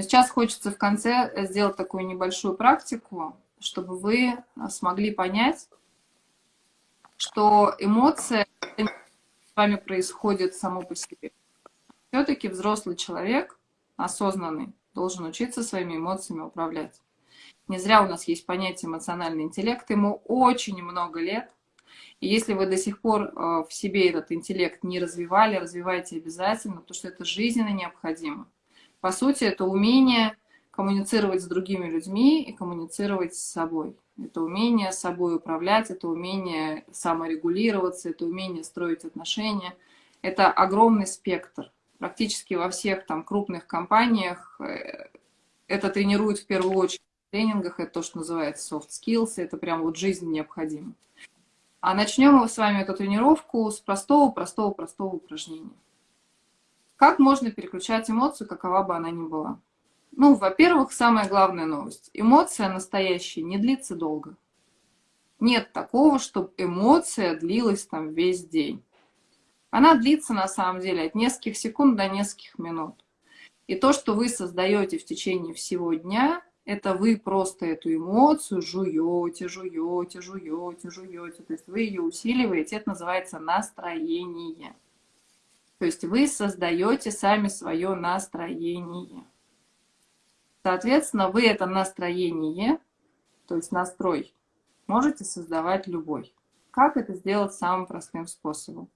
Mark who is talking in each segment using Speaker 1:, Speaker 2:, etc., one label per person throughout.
Speaker 1: Но сейчас хочется в конце сделать такую небольшую практику, чтобы вы смогли понять, что эмоция с вами происходит само по себе. Все-таки взрослый человек, осознанный, должен учиться своими эмоциями управлять. Не зря у нас есть понятие эмоциональный интеллект, ему очень много лет. И если вы до сих пор э, в себе этот интеллект не развивали, развивайте обязательно, потому что это жизненно необходимо. По сути, это умение коммуницировать с другими людьми и коммуницировать с собой. Это умение собой управлять, это умение саморегулироваться, это умение строить отношения. Это огромный спектр. Практически во всех там крупных компаниях э, это тренируют в первую очередь в тренингах. Это то, что называется soft skills. Это прям вот жизнь необходима. А начнем мы с вами эту тренировку с простого-простого-простого упражнения. Как можно переключать эмоцию, какова бы она ни была? Ну, во-первых, самая главная новость. Эмоция настоящая не длится долго. Нет такого, чтобы эмоция длилась там весь день. Она длится на самом деле от нескольких секунд до нескольких минут. И то, что вы создаете в течение всего дня, это вы просто эту эмоцию жуете, жуете, жуете, жуете. То есть вы ее усиливаете, это называется настроение. То есть вы создаете сами свое настроение. Соответственно, вы это настроение, то есть настрой, можете создавать любой. Как это сделать самым простым способом?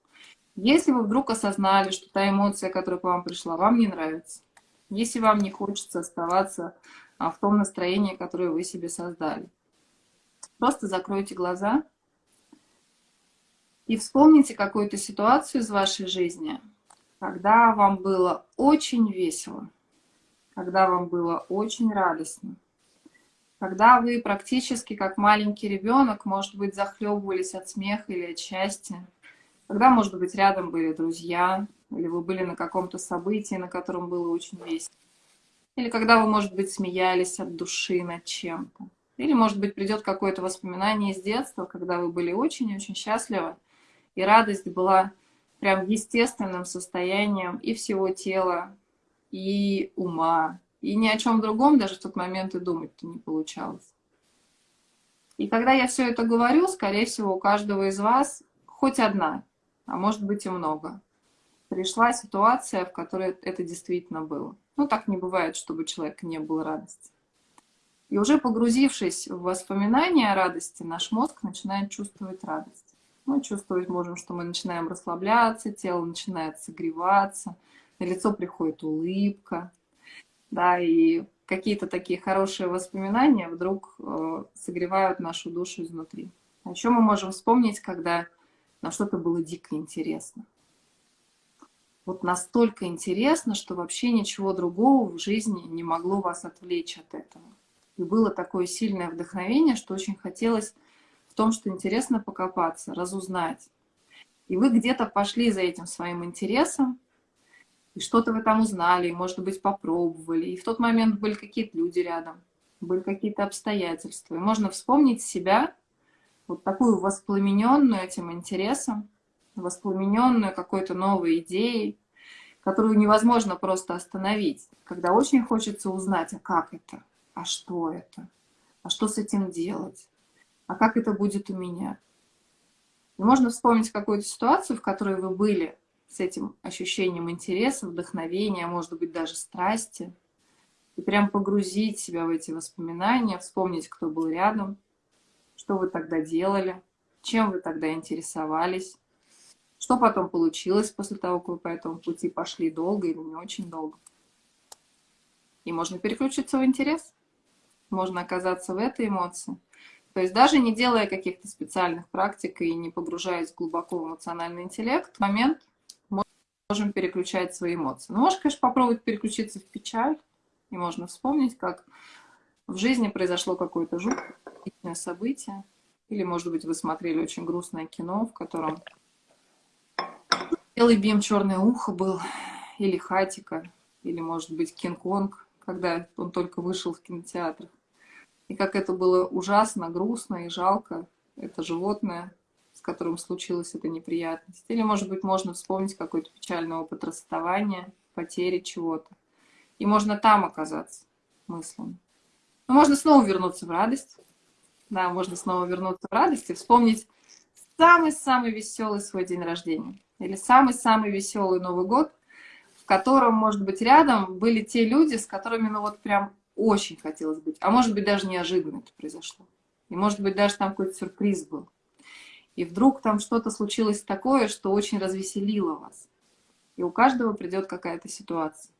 Speaker 1: Если вы вдруг осознали, что та эмоция, которая к вам пришла, вам не нравится, если вам не хочется оставаться а, в том настроении, которое вы себе создали, просто закройте глаза и вспомните какую-то ситуацию из вашей жизни, когда вам было очень весело, когда вам было очень радостно, когда вы практически как маленький ребенок, может быть, захлебывались от смеха или от счастья, когда, может быть, рядом были друзья, или вы были на каком-то событии, на котором было очень весело, или когда вы, может быть, смеялись от души над чем-то, или, может быть, придет какое-то воспоминание из детства, когда вы были очень-очень счастливы, и радость была прям естественным состоянием и всего тела, и ума, и ни о чем другом даже в тот момент и думать-то не получалось. И когда я все это говорю, скорее всего, у каждого из вас хоть одна, а может быть и много, пришла ситуация, в которой это действительно было. Ну, так не бывает, чтобы у человека не было радости. И уже погрузившись в воспоминания о радости, наш мозг начинает чувствовать радость. Мы чувствовать можем, что мы начинаем расслабляться, тело начинает согреваться, на лицо приходит улыбка, да, и какие-то такие хорошие воспоминания вдруг э, согревают нашу душу изнутри. О чем мы можем вспомнить, когда нам что-то было дико интересно? Вот настолько интересно, что вообще ничего другого в жизни не могло вас отвлечь от этого. И было такое сильное вдохновение, что очень хотелось в том, что интересно покопаться, разузнать. И вы где-то пошли за этим своим интересом, и что-то вы там узнали, и, может быть, попробовали, и в тот момент были какие-то люди рядом, были какие-то обстоятельства. И можно вспомнить себя, вот такую воспламененную этим интересом, воспламененную какой-то новой идеей, которую невозможно просто остановить, когда очень хочется узнать, а как это, а что это, а что с этим делать, а как это будет у меня. И можно вспомнить какую-то ситуацию, в которой вы были, с этим ощущением интереса, вдохновения, может быть, даже страсти, и прям погрузить себя в эти воспоминания, вспомнить, кто был рядом, что вы тогда делали, чем вы тогда интересовались, что потом получилось после того, как вы по этому пути пошли долго или не очень долго. И можно переключиться в интерес, можно оказаться в этой эмоции. То есть даже не делая каких-то специальных практик и не погружаясь глубоко в эмоциональный интеллект, в момент можем переключать свои эмоции. Ну, можешь, конечно, попробовать переключиться в печаль, и можно вспомнить, как в жизни произошло какое-то жуткое событие, или, может быть, вы смотрели очень грустное кино, в котором белый бим, черное ухо был, или Хатика, или, может быть, Кинг-Конг, когда он только вышел в кинотеатр. И как это было ужасно, грустно и жалко, это животное, которым случилась эта неприятность. Или, может быть, можно вспомнить какой-то печальный опыт расставания, потери чего-то. И можно там оказаться мыслями. Но можно снова вернуться в радость. Да, можно снова вернуться в радость и вспомнить самый-самый веселый свой день рождения. Или самый-самый веселый Новый год, в котором, может быть, рядом были те люди, с которыми, ну вот прям очень хотелось быть. А может быть, даже неожиданно это произошло. И может быть, даже там какой-то сюрприз был. И вдруг там что-то случилось такое, что очень развеселило вас. И у каждого придет какая-то ситуация.